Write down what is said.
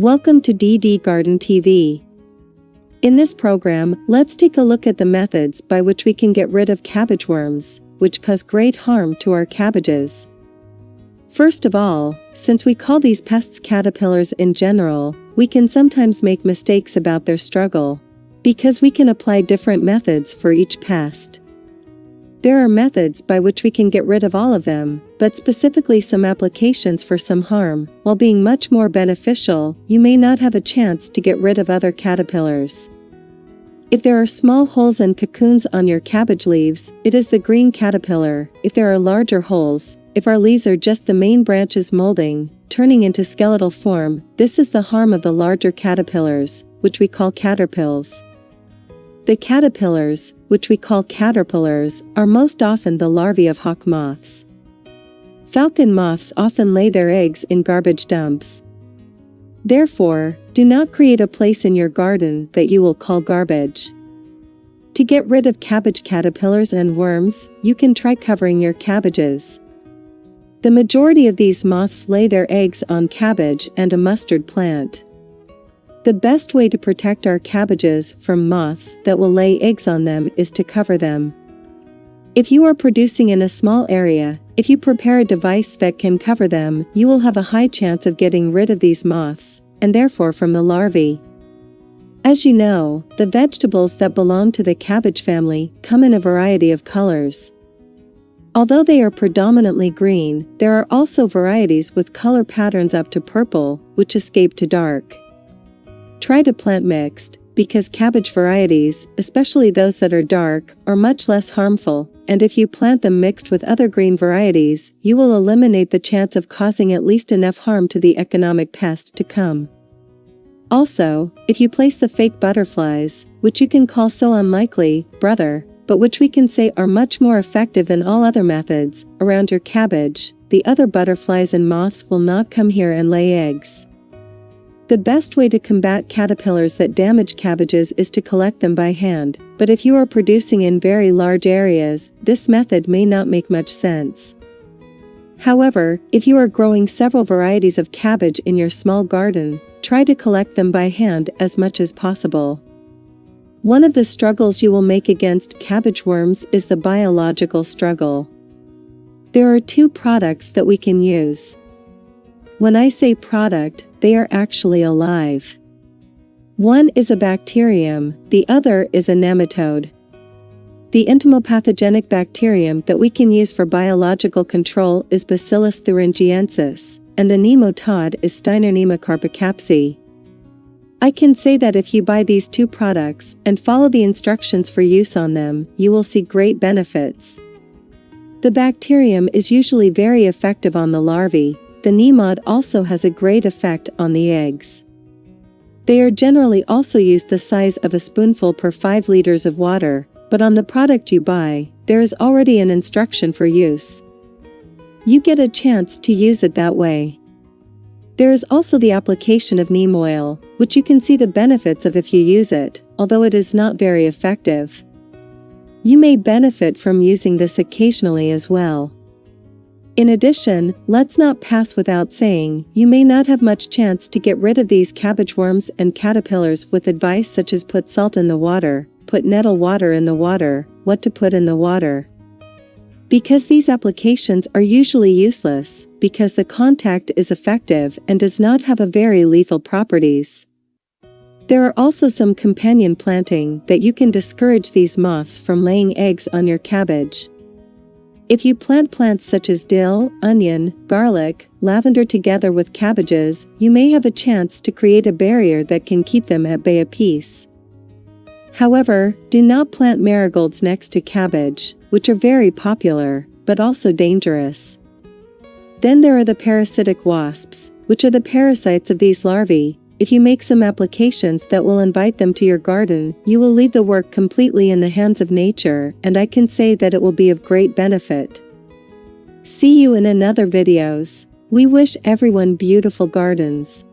Welcome to DD Garden TV. In this program, let's take a look at the methods by which we can get rid of cabbage worms, which cause great harm to our cabbages. First of all, since we call these pests caterpillars in general, we can sometimes make mistakes about their struggle. Because we can apply different methods for each pest. There are methods by which we can get rid of all of them, but specifically some applications for some harm, while being much more beneficial, you may not have a chance to get rid of other caterpillars. If there are small holes and cocoons on your cabbage leaves, it is the green caterpillar. If there are larger holes, if our leaves are just the main branches molding, turning into skeletal form, this is the harm of the larger caterpillars, which we call caterpillars. The caterpillars, which we call caterpillars, are most often the larvae of hawk moths. Falcon moths often lay their eggs in garbage dumps. Therefore, do not create a place in your garden that you will call garbage. To get rid of cabbage caterpillars and worms, you can try covering your cabbages. The majority of these moths lay their eggs on cabbage and a mustard plant. The best way to protect our cabbages from moths that will lay eggs on them is to cover them. If you are producing in a small area, if you prepare a device that can cover them, you will have a high chance of getting rid of these moths, and therefore from the larvae. As you know, the vegetables that belong to the cabbage family come in a variety of colors. Although they are predominantly green, there are also varieties with color patterns up to purple, which escape to dark. Try to plant mixed, because cabbage varieties, especially those that are dark, are much less harmful, and if you plant them mixed with other green varieties, you will eliminate the chance of causing at least enough harm to the economic pest to come. Also, if you place the fake butterflies, which you can call so unlikely, brother, but which we can say are much more effective than all other methods, around your cabbage, the other butterflies and moths will not come here and lay eggs. The best way to combat caterpillars that damage cabbages is to collect them by hand, but if you are producing in very large areas, this method may not make much sense. However, if you are growing several varieties of cabbage in your small garden, try to collect them by hand as much as possible. One of the struggles you will make against cabbage worms is the biological struggle. There are two products that we can use. When I say product, they are actually alive. One is a bacterium, the other is a nematode. The entomopathogenic bacterium that we can use for biological control is Bacillus thuringiensis, and the nematode is Steinernema carpocapsae. I can say that if you buy these two products and follow the instructions for use on them, you will see great benefits. The bacterium is usually very effective on the larvae, the nematode also has a great effect on the eggs. They are generally also used the size of a spoonful per 5 liters of water, but on the product you buy, there is already an instruction for use. You get a chance to use it that way. There is also the application of neem oil, which you can see the benefits of if you use it, although it is not very effective. You may benefit from using this occasionally as well. In addition, let's not pass without saying, you may not have much chance to get rid of these cabbage worms and caterpillars with advice such as put salt in the water, put nettle water in the water, what to put in the water. Because these applications are usually useless, because the contact is effective and does not have a very lethal properties. There are also some companion planting that you can discourage these moths from laying eggs on your cabbage. If you plant plants such as dill, onion, garlic, lavender together with cabbages, you may have a chance to create a barrier that can keep them at bay a piece. However, do not plant marigolds next to cabbage, which are very popular, but also dangerous. Then there are the parasitic wasps, which are the parasites of these larvae, if you make some applications that will invite them to your garden, you will leave the work completely in the hands of nature, and I can say that it will be of great benefit. See you in another videos. We wish everyone beautiful gardens.